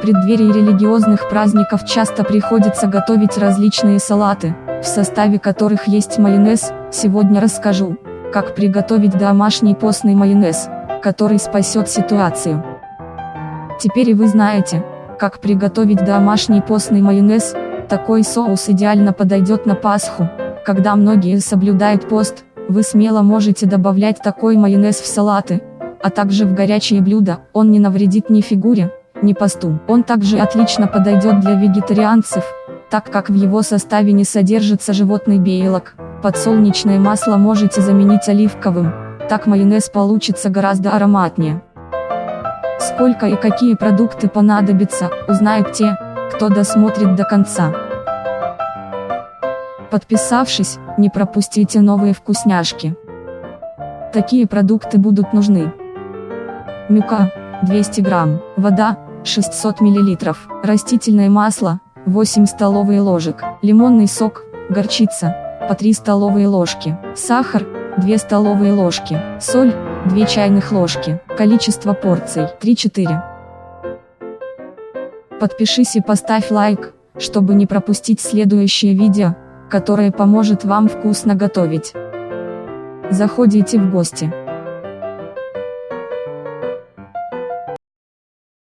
Преддверии религиозных праздников часто приходится готовить различные салаты, в составе которых есть майонез, сегодня расскажу, как приготовить домашний постный майонез, который спасет ситуацию. Теперь и вы знаете, как приготовить домашний постный майонез, такой соус идеально подойдет на Пасху, когда многие соблюдают пост, вы смело можете добавлять такой майонез в салаты, а также в горячие блюда, он не навредит ни фигуре, ни посту. Он также отлично подойдет для вегетарианцев, так как в его составе не содержится животный белок. Подсолнечное масло можете заменить оливковым, так майонез получится гораздо ароматнее. Сколько и какие продукты понадобятся, узнают те, кто досмотрит до конца. Подписавшись, не пропустите новые вкусняшки. Такие продукты будут нужны. Мюка, 200 грамм, вода, 600 миллилитров, растительное масло, 8 столовые ложек, лимонный сок, горчица, по 3 столовые ложки, сахар, 2 столовые ложки, соль, 2 чайных ложки, количество порций, 3-4. Подпишись и поставь лайк, чтобы не пропустить следующее видео, которое поможет вам вкусно готовить. Заходите в гости.